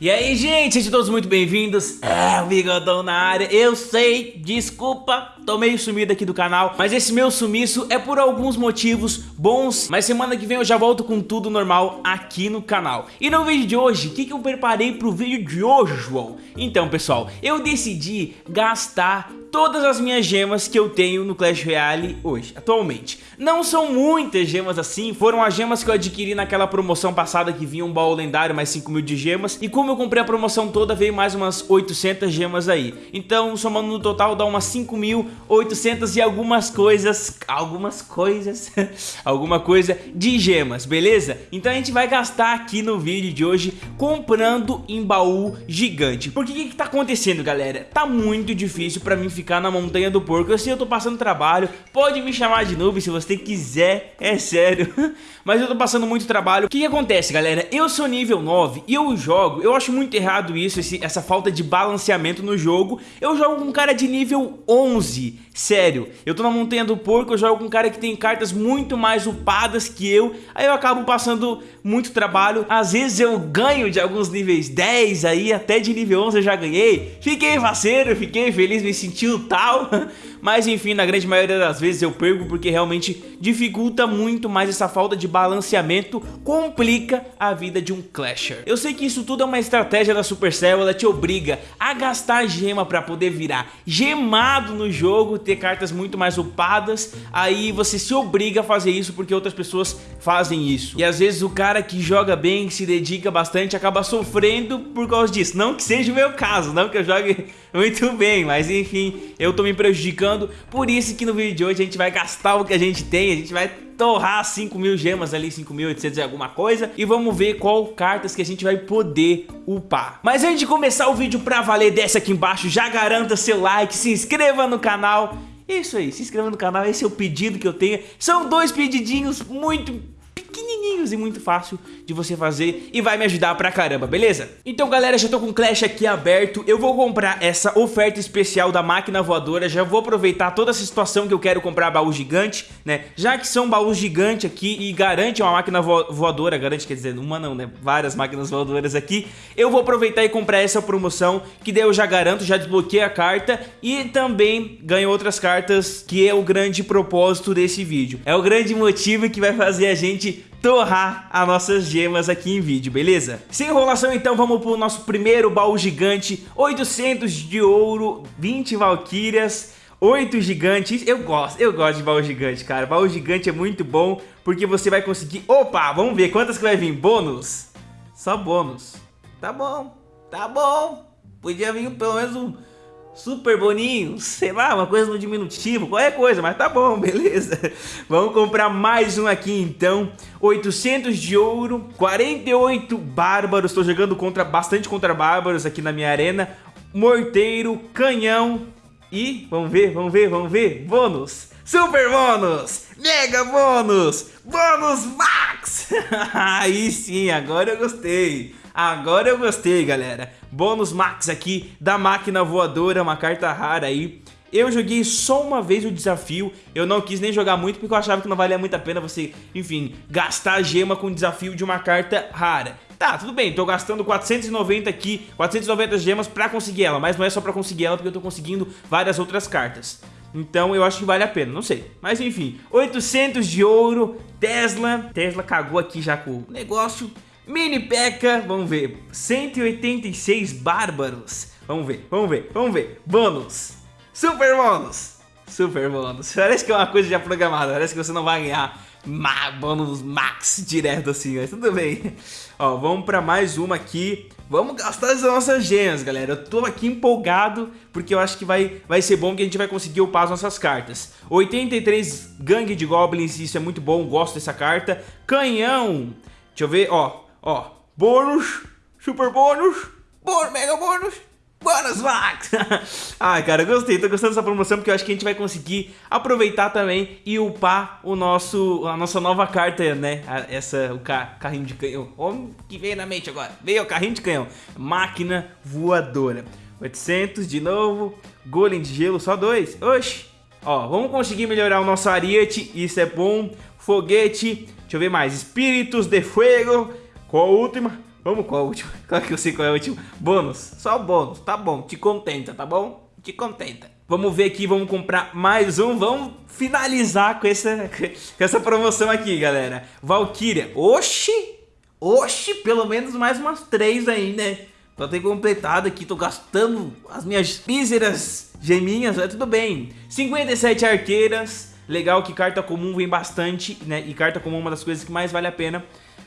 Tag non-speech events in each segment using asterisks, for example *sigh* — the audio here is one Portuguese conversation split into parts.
E aí, gente, sejam todos muito bem-vindos. É, o Bigodão na área. Eu sei, desculpa, tô meio sumido aqui do canal, mas esse meu sumiço é por alguns motivos bons. Mas semana que vem eu já volto com tudo normal aqui no canal. E no vídeo de hoje, o que, que eu preparei pro vídeo de hoje, João? Então, pessoal, eu decidi gastar todas as minhas gemas que eu tenho no Clash Royale hoje, atualmente. Não são muitas gemas assim, foram as gemas que eu adquiri naquela promoção passada que vinha um baú lendário mais 5 mil de gemas. E como eu comprei a promoção toda, veio mais umas 800 gemas aí. Então, somando no total, dá umas 5.800 e algumas coisas, algumas coisas, *laughs* alguma coisa de gemas, beleza? Então a gente vai gastar aqui no vídeo de hoje comprando em baú gigante. Porque o que, que tá acontecendo, galera? Tá muito difícil pra mim ficar ficar na montanha do porco. Eu sei, eu tô passando trabalho, pode me chamar de noob se você quiser, é sério. *laughs* Mas eu tô passando muito trabalho. O que, que acontece, galera? Eu sou nível 9 e eu jogo, eu acho muito errado isso, esse, essa falta de balanceamento no jogo. Eu jogo com um cara de nível 11, sério. Eu tô na montanha do porco, eu jogo com um cara que tem cartas muito mais upadas que eu. Aí eu acabo passando muito trabalho. Às vezes eu ganho de alguns níveis 10 aí, até de nível 11 eu já ganhei. Fiquei faceiro, fiquei feliz, me senti tal, *laughs* mas enfim, na grande maioria das vezes eu perco porque realmente dificulta muito mais essa falta de balanceamento, complica a vida de um Clasher. Eu sei que isso tudo é uma estratégia da Supercell, ela te obriga a gastar gema para poder virar gemado no jogo, ter cartas muito mais upadas, aí você se obriga a fazer isso porque outras pessoas fazem isso. E às vezes o cara que joga bem, que se dedica bastante, acaba sofrendo por causa disso. Não que seja o meu caso, não que eu jogue muito bem, mas enfim, eu tô me prejudicando, por isso que no vídeo de hoje a gente vai gastar o que a gente tem, a gente vai torrar 5 mil gemas ali, 5.800 e alguma coisa E vamos ver qual cartas que a gente vai poder upar. Mas antes de começar o vídeo pra valer, desce aqui embaixo, já garanta seu like, se inscreva no canal. Isso aí, se inscreva no canal, esse é o pedido que eu tenho. São dois pedidinhos muito pequenininhos e muito fácil de você fazer e vai me ajudar pra caramba, beleza? Então galera, já tô com o Clash aqui aberto, eu vou comprar essa oferta especial da máquina voadora, já vou aproveitar toda essa situação que eu quero comprar baú gigante, né? Já que são baús gigantes aqui e garante uma máquina vo voadora, garante quer dizer, uma não, né? Várias máquinas voadoras aqui, eu vou aproveitar e comprar essa promoção, que daí eu já garanto, já desbloqueei a carta e também ganho outras cartas, que é o grande propósito desse vídeo. É o grande motivo que vai fazer a gente torrar as nossas gemas aqui em vídeo, beleza? Sem enrolação então, vamos pro nosso primeiro baú gigante, 800 de ouro, 20 valquírias, 8 gigantes, eu gosto, eu gosto de baú gigante, cara, baú gigante é muito bom, porque você vai conseguir, opa, vamos ver quantas que vai vir, bônus, só bônus, tá bom, tá bom, podia vir pelo menos um super boninho, sei lá, uma coisa no diminutivo, qualquer coisa, mas tá bom, *laughs* beleza. Vamos comprar mais um aqui então, 800 de ouro, 48 bárbaros, tô jogando contra bastante contra bárbaros aqui na minha arena, morteiro, canhão e, vamos ver, vamos ver, vamos ver, bônus, super bônus, mega bônus, bônus max, *laughs* aí sim, agora eu gostei. Agora eu gostei, galera. Bônus max aqui da máquina voadora, uma carta rara aí. Eu joguei só uma vez o desafio, eu não quis nem jogar muito porque eu achava que não valia muito a pena você, enfim, gastar gema com o desafio de uma carta rara. Tá, tudo bem, tô gastando 490 aqui, 490 gemas pra conseguir ela, mas não é só pra conseguir ela porque eu tô conseguindo várias outras cartas. Então eu acho que vale a pena, não sei. Mas enfim, 800 de ouro, Tesla, Tesla cagou aqui já com o negócio. Mini P.E.K.K.A, vamos ver, 186 bárbaros, vamos ver, vamos ver, vamos ver, bônus, super bônus, super bônus, parece que é uma coisa já programada, parece que você não vai ganhar ma bônus max direto assim, mas tudo bem. Ó, vamos pra mais uma aqui, vamos gastar as nossas gemas, galera, eu tô aqui empolgado, porque eu acho que vai, vai ser bom que a gente vai conseguir upar as nossas cartas. 83 gangue de goblins, isso é muito bom, gosto dessa carta, canhão, deixa eu ver, ó, Ó, bônus, super bônus, bônus, mega bônus, bônus max. *laughs* Ai, cara, gostei, tô gostando dessa promoção porque eu acho que a gente vai conseguir aproveitar também e upar o nosso, a nossa nova carta, né? Essa, o ca, carrinho de canhão. O que veio na mente agora? Veio o carrinho de canhão. Máquina voadora. 800 de novo. Golem de gelo, só dois. Oxi. Ó, vamos conseguir melhorar o nosso ariete, isso é bom. Foguete, deixa eu ver mais. Espíritos de fogo qual a última? Vamos qual é o último? Claro que eu sei qual é o último. Bônus, só bônus, tá bom, te contenta, tá bom? Te contenta. Vamos ver aqui, vamos comprar mais um, vamos finalizar com essa, com essa promoção aqui, galera. Valkyria, oxi, oxi, pelo menos mais umas três aí, né? Pra ter completado aqui, tô gastando as minhas míseras geminhas, mas tudo bem. 57 arqueiras, legal que carta comum vem bastante, né? E carta comum é uma das coisas que mais vale a pena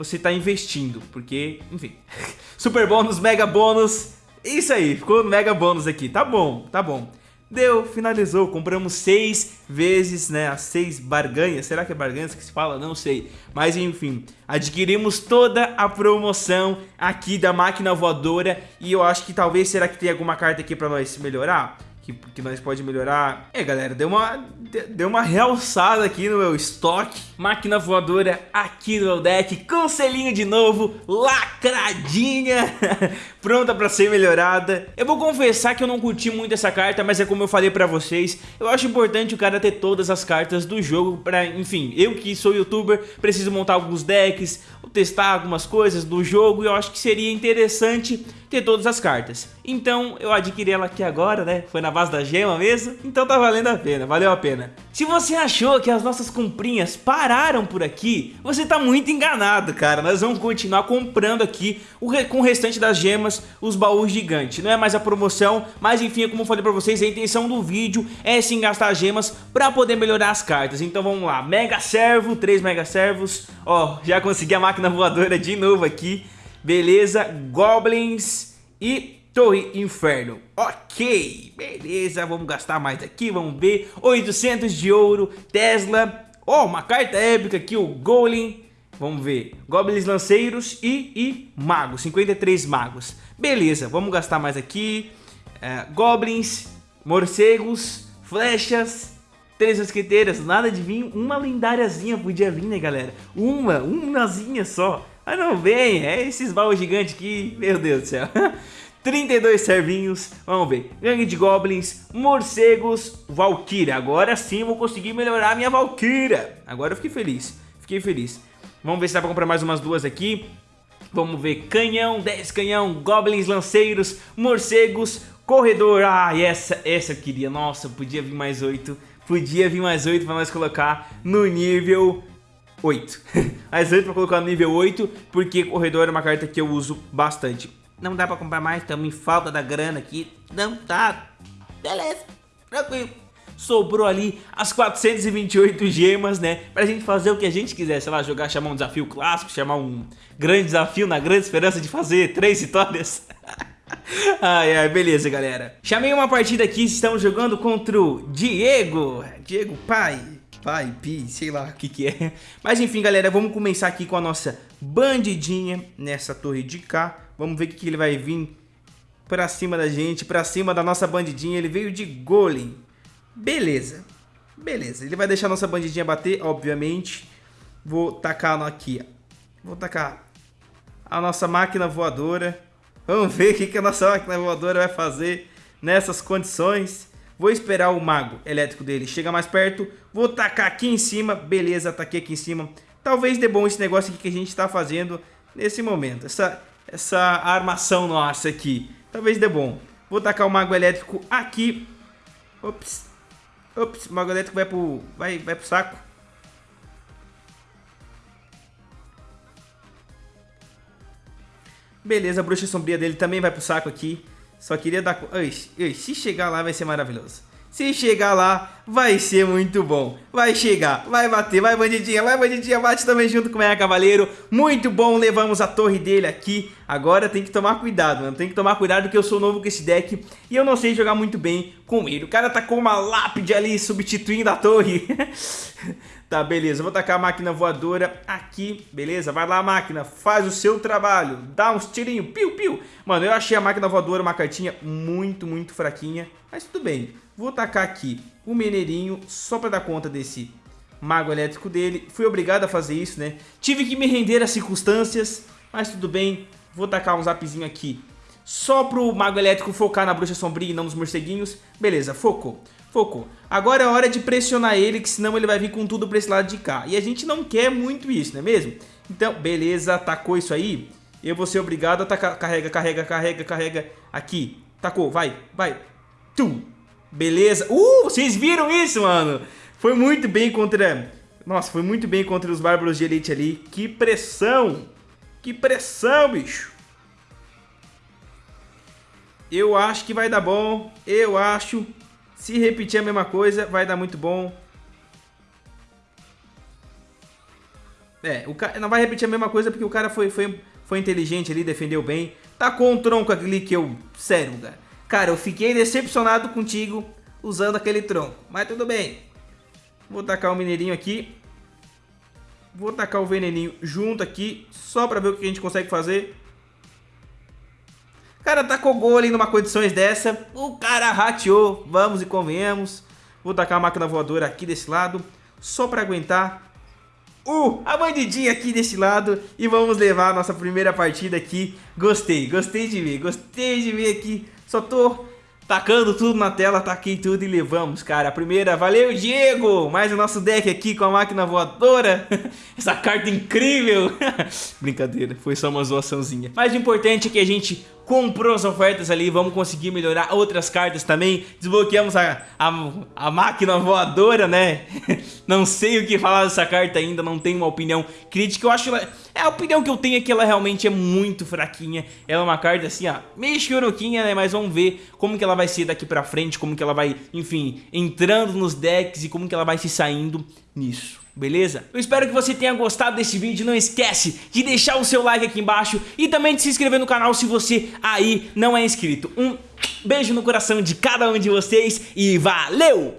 você tá investindo, porque, enfim. *laughs* Super bônus, mega bônus, isso aí, ficou mega bônus aqui, tá bom, tá bom. Deu, finalizou, compramos seis vezes, né, as seis barganhas, será que é barganhas que se fala? Não sei, mas enfim, adquirimos toda a promoção aqui da máquina voadora e eu acho que talvez, será que tem alguma carta aqui pra nós melhorar? que, que nós pode melhorar. É, galera, deu uma, deu uma realçada aqui no meu estoque. Máquina voadora aqui no deck, com selinho de novo, lacradinha, *laughs* pronta pra ser melhorada. Eu vou confessar que eu não curti muito essa carta, mas é como eu falei pra vocês, eu acho importante o cara ter todas as cartas do jogo pra, enfim, eu que sou youtuber, preciso montar alguns decks, testar algumas coisas do jogo e eu acho que seria interessante ter todas as cartas. Então eu adquiri ela aqui agora, né? Foi na base da gema mesmo, então tá valendo a pena, valeu a pena. Se você achou que as nossas comprinhas pararam por aqui, você tá muito enganado, cara. Nós vamos continuar comprando aqui o com o restante das gemas, os baús gigantes. Não é mais a promoção, mas enfim, como eu falei pra vocês, a intenção do vídeo é sim gastar gemas pra poder melhorar as cartas. Então vamos lá, Mega Servo, 3 Mega Servos. Ó, já consegui a máquina voadora de novo aqui. Beleza, Goblins e Torre Inferno. Ok, beleza, vamos gastar mais aqui, vamos ver. 800 de ouro, Tesla. Ó, oh, uma carta épica aqui, o Golem. Vamos ver, Goblins Lanceiros e, e Magos, 53 Magos. Beleza, vamos gastar mais aqui. É, goblins, Morcegos, Flechas, Três mosqueteiras, nada de vir, uma lendáriazinha podia vir, né, galera? Uma, umazinha só. Ah, não vem, é esses baús gigantes aqui, meu Deus do céu. *laughs* 32 servinhos, vamos ver, gangue de goblins, morcegos, valkyria. Agora sim vou conseguir melhorar minha valkyria. Agora eu fiquei feliz, fiquei feliz. Vamos ver se dá pra comprar mais umas duas aqui. Vamos ver, canhão, 10 canhão, goblins, lanceiros, morcegos, corredor. Ah, essa, essa eu queria, nossa, podia vir mais 8 podia vir mais 8 pra nós colocar no nível 8. *laughs* mais 8 pra colocar no nível 8, porque corredor é uma carta que eu uso bastante. Não dá pra comprar mais, estamos em falta da grana aqui. Não tá. Beleza, tranquilo. Sobrou ali as 428 gemas, né? Pra gente fazer o que a gente quiser, sei lá, jogar, chamar um desafio clássico, chamar um grande desafio na grande esperança de fazer três vitórias. *laughs* ai, ai, beleza, galera. Chamei uma partida aqui, estamos jogando contra o Diego. Diego Pai. Pai, Pi, sei lá o que que é. Mas enfim, galera, vamos começar aqui com a nossa bandidinha nessa torre de cá. Vamos ver o que, que ele vai vir pra cima da gente, pra cima da nossa bandidinha. Ele veio de golem. Beleza. Beleza, ele vai deixar a nossa bandidinha bater, obviamente. Vou tacar aqui, ó. Vou tacar a nossa máquina voadora. Vamos ver o que, que a nossa máquina voadora vai fazer nessas condições. Vou esperar o mago elétrico dele chegar mais perto. Vou tacar aqui em cima. Beleza, taquei aqui em cima. Talvez dê bom esse negócio aqui que a gente está fazendo nesse momento. Essa, essa armação nossa aqui. Talvez dê bom. Vou tacar o mago elétrico aqui. Ops. Ops, o mago elétrico vai pro, vai, vai pro saco. Beleza, a bruxa sombria dele também vai pro saco aqui. Só queria dar... Ui, ui, se chegar lá vai ser maravilhoso. Se chegar lá, vai ser muito bom. Vai chegar, vai bater, vai bandidinha, vai bandidinha, bate também junto com o Meia Cavaleiro. Muito bom, levamos a torre dele aqui. Agora tem que tomar cuidado, mano. Tem que tomar cuidado porque eu sou novo com esse deck e eu não sei jogar muito bem com ele. O cara tá com uma lápide ali substituindo a torre. *laughs* Tá, beleza. Vou tacar a máquina voadora aqui, beleza? Vai lá, máquina, faz o seu trabalho. Dá uns tirinhos, piu, piu. Mano, eu achei a máquina voadora uma cartinha muito, muito fraquinha. Mas tudo bem. Vou tacar aqui o Meneirinho só pra dar conta desse mago elétrico dele. Fui obrigado a fazer isso, né? Tive que me render às circunstâncias, mas tudo bem. Vou tacar um zapzinho aqui só pro mago elétrico focar na bruxa sombria e não nos morceguinhos. Beleza, focou. Focou. Agora é hora de pressionar ele, que senão ele vai vir com tudo pra esse lado de cá. E a gente não quer muito isso, não é mesmo? Então, beleza, atacou isso aí. Eu vou ser obrigado a tacar. Carrega, carrega, carrega, carrega. Aqui. Tacou, vai, vai. Tum. Beleza. Uh, vocês viram isso, mano? Foi muito bem contra... Nossa, foi muito bem contra os Bárbaros de Elite ali. Que pressão. Que pressão, bicho. Eu acho que vai dar bom. Eu acho. Se repetir a mesma coisa, vai dar muito bom. É, o cara não vai repetir a mesma coisa porque o cara foi, foi, foi inteligente ali, defendeu bem. Tacou um tronco ali que eu... Sério, cara. Cara, eu fiquei decepcionado contigo usando aquele tronco. Mas tudo bem. Vou tacar o mineirinho aqui. Vou tacar o veneninho junto aqui, só pra ver o que a gente consegue fazer. Cara, tacou gol ali numa condições dessa. O cara rateou, vamos e convenhamos. Vou tacar a máquina voadora aqui desse lado, só pra aguentar. Uh, a bandidinha aqui desse lado e vamos levar a nossa primeira partida aqui. Gostei, gostei de ver, gostei de ver aqui. Só tô tacando tudo na tela, taquei tudo e levamos, cara. A primeira, valeu, Diego! Mais o nosso deck aqui com a máquina voadora. *laughs* Essa carta incrível! *laughs* Brincadeira, foi só uma zoaçãozinha. Mas o importante é que a gente comprou as ofertas ali, vamos conseguir melhorar outras cartas também. Desbloqueamos a, a, a máquina voadora, né? *laughs* não sei o que falar dessa carta ainda, não tenho uma opinião crítica. Eu acho ela, é a opinião que eu tenho é que ela realmente é muito fraquinha. Ela é uma carta assim, ó, meio choroquinha, né? Mas vamos ver como que ela vai ser daqui pra frente, como que ela vai, enfim, entrando nos decks e como que ela vai se saindo nisso beleza? Eu espero que você tenha gostado desse vídeo, não esquece de deixar o seu like aqui embaixo e também de se inscrever no canal se você aí não é inscrito. Um beijo no coração de cada um de vocês e valeu!